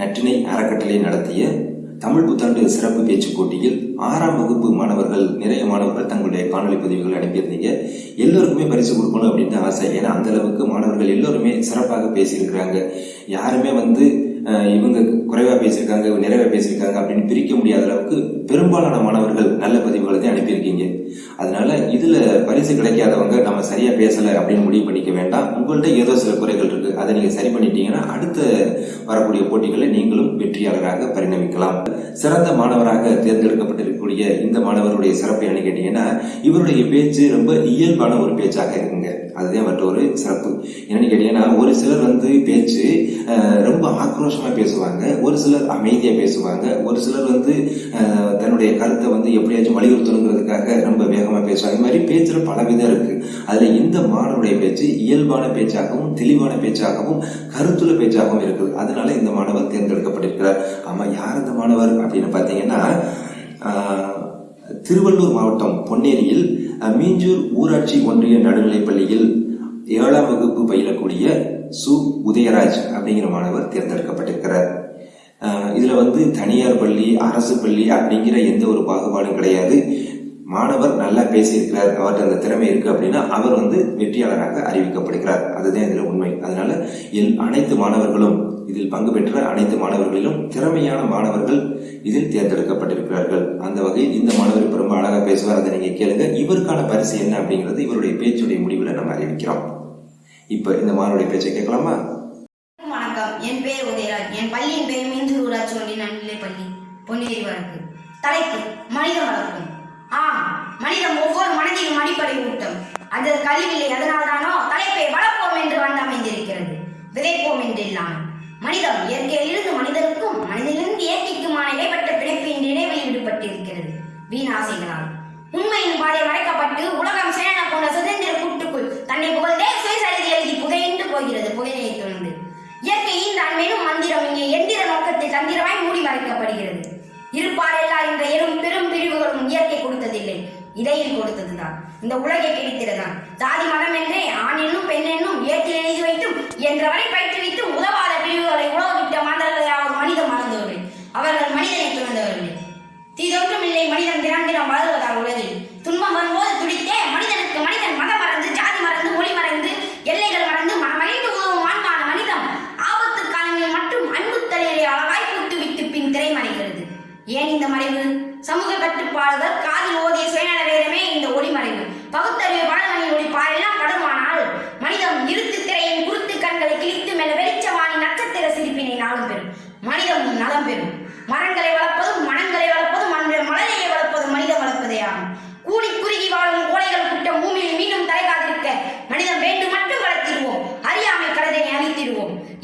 நற்றினை அறக்கட்டளை நடத்திய தமிழ் புத்தாண்டு சிறப்பு பேச்சு போட்டியில் ஆறாம் வகுப்பு மாணவர்கள் நிறைய மாணவர்கள் தங்களுடைய காணொலி பதிவுகள் அனுப்பியிருந்தீங்க. எல்லோருக்குமே பரிசு கொடுக்கணும் அப்படின்னு ஆசை. ஏன்னா அந்த அளவுக்கு மாணவர்கள் எல்லோருமே சிறப்பாக பேசியிருக்கிறாங்க. யாருமே வந்து இவங்க குறைவாக பேசியிருக்காங்க நிறைவாக பேசியிருக்காங்க அப்படின்னு பிரிக்க முடியாத அளவுக்கு பெரும்பாலான மாணவர்கள் நல்ல பதிவுகள் தான் அதனால இதுல பரிசு கிடைக்காதவங்க நம்ம சரியா பேசல அப்படின்னு முடிவு பண்ணிக்க வேண்டாம். உங்கள்கிட்ட ஏதோ சில குறைகள் இருக்கு. அதை நீங்க சரி பண்ணிட்டீங்கன்னா அடுத்த வரக்கூடிய போட்டிகளில் நீங்களும் வெற்றியாளராக பரிணமிக்கலாம். சிறந்த மாணவராக தேர்ந்தெடுக்கப்பட்டிருக்கக்கூடிய இந்த மாணவருடைய சிறப்பு என்ன கேட்டீங்கன்னா இவருடைய பேச்சு ரொம்ப இயல்பான ஒரு பேச்சாக இருக்குங்க. அதுதான் மற்ற ஒரு சிறப்பு. என்னன்னு கேட்டீங்கன்னா ஒரு சிலர் வந்து பேச்சு ரொம்ப ஆக்ரோஷமா பேசுவாங்க. ஒரு சிலர் அமைதியா பேசுவாங்க. ஒரு சிலர் வந்து தன்னுடைய கருத்தை வந்து எப்படியாச்சும் வலியுறுத்தணுங்கிறதுக்காக ரொம்ப வேகமா பேசுவாங்க. இது மாதிரி பேச்சில் பல விதம் இருக்கு. அதுல இந்த மாணவருடைய பேச்சு இயல்பான பேச்சாகவும் தெளிவான பேச்சாகவும் கருத்துள்ள பேச்சாகவும் இருக்குது. அதனால இந்த மாணவர் தேர்ந்தெடுக்கப்பட்டிருக்கிறார். ஆமா யார் இந்த மாணவர் அப்படின்னு பார்த்தீங்கன்னா ஆஹ், திருவள்ளூர் மாவட்டம் பொன்னேரியில் மீஞ்சூர் ஊராட்சி ஒன்றிய நடுநிலைப் பள்ளியில் ஏழாம் வகுப்பு பயிலக்கூடிய சு. உதயராஜ் அப்படிங்கிற மாணவர் தேர்ந்தெடுக்கப்பட்டிருக்கிறார். ஆஹ், இதுல வந்து தனியார் பள்ளி அரசு பள்ளி அப்படிங்கிற எந்த ஒரு பாகுபாடும் கிடையாது. மாணவர் நல்லா பேசியிருக்கிறார் அவர்கிட்ட அந்த திறமை இருக்கு அப்படின்னா அவர் வந்து வெற்றியாளராக அறிவிக்கப்படுகிறார். அதுதான் இதில் உண்மை. அதனால இல் அனைத்து மாணவர்களும் இதில் பங்கு பெற்ற அனைத்து மாணவர்களிலும் திறமையான மாணவர்கள் இதில் தேர்ந்தெடுக்கப்பட்டிருக்கிறார்கள். அந்த வகையில் இந்த மாணவர் ரொம்ப அழகாக பேசுவார் அதை நீங்கள் கேளுங்க. இவருக்கான பரிசு என்ன அப்படிங்கிறது இவருடைய பேச்சுடைய முடிவில் நம்ம அறிவிக்கிறோம். இப்போ இந்த மாணவருடைய பேச்சை கேட்கலாமா? வணக்கம். என் பெயர் உதயராஜ். என் பள்ளியின் பெயர் மீஞ்சூர் ஊராட்சி ஒன்றிய நன்னிலை பள்ளி பொன்னேரி வழக்கு தலைப்பு மனித வளர்ப்பு. ஆம் மனிதம் ஒவ்வொரு மனதிலும் அடிப்படை ஊட்டம் அது கழிவில்லை அதனால்தானோ தலைப்பை வளர்ப்போம் என்று வந்தமைந்திருக்கிறது விதைப்போம் என்று இல்லாமல் மனிதம் இயற்கையிலிருந்து மனிதனுக்கும் மனிதனிலிருந்து இயற்கைக்குமான இடைப்பட்ட பிணைப்பு என்ற ஈடுபட்டிருக்கிறது. விடுபட்டிருக்கிறது வீணாசைகளால். உண்மையின் பாதை மறைக்கப்பட்டு உலகம் சேன போன்ற சுதந்திர கூட்டுக்குள் தன்னை புகழ்ந்தே சுயசரிதை எழுதி புகையின்று போகிறது புகையை தொடர்ந்து இயற்கையின் தான் மேலும் மந்திரம் இங்கே எந்திர நோக்கத்தில் தந்திரமாய் மூடி மறைக்கப்படுகிறது. இருப்பாரெல்லா என்ற எனும் பெரும் பிரிவுகளும் இயற்கை கொடுத்ததில்லை. இடையில் கொடுத்ததுதான். இந்த உலகை கிடைத்ததுதான் ஜாதி மதம் என்றே ஆண் என்னும் பெண் என்னும் இயற்கை எழுதி வைத்தும் என்றவரை பயிற்றுவித்தும் உதவாத பிரிவுகளை உழவிட்ட மாந்தர்களை அவர் மனிதம் மறந்தவர்கள். அவர்கள் மனிதனை துறந்தவர்கள் தீதொன்றும்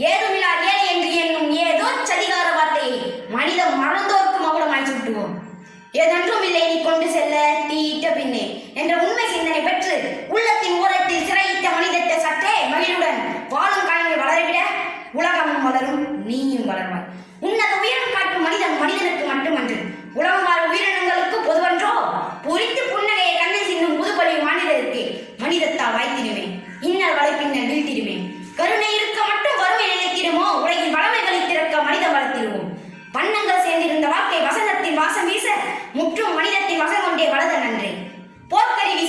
ஏது வாசம் வீச முற்றும் மனிதத்தை வசம் கொண்டே வளத நன்றி. போர்க்கருவி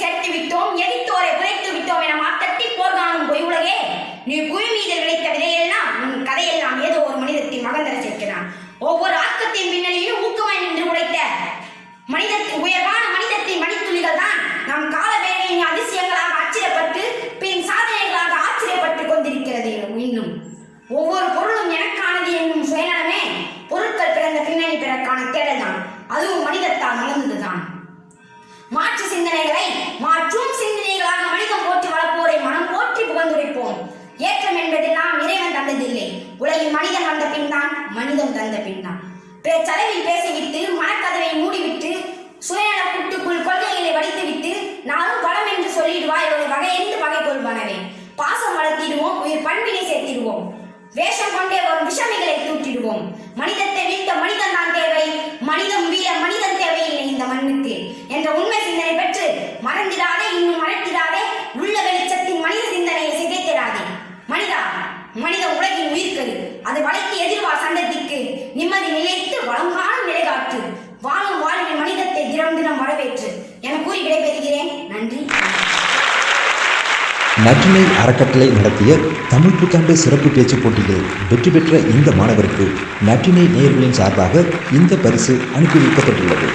பகை பாசம் வளர்த்திடுவோம் உயிர் பண்பினை சேர்த்திடுவோம். வேஷம் கொண்டே வரும் விஷமிகளை தூட்டிடுவோம் மனிதத்தை வீழ்த்த மனிதன் தான் தேவை. மனிதம் வீழ மனிதன் தேவையில்லை இந்த மண்ணுக்கு. என்ற உண்மை சிந்தனை பெற்று மறந்திடாத நற்றினை அறக்கட்டளை நடத்திய தமிழ் புத்தாண்டு சிறப்பு பேச்சுப் போட்டியில் வெற்றி பெற்ற இந்த மாணவருக்கு நற்றினை நேர்களின் சார்பாக இந்த பரிசு அனுப்பி வைக்கப்பட்டுள்ளது.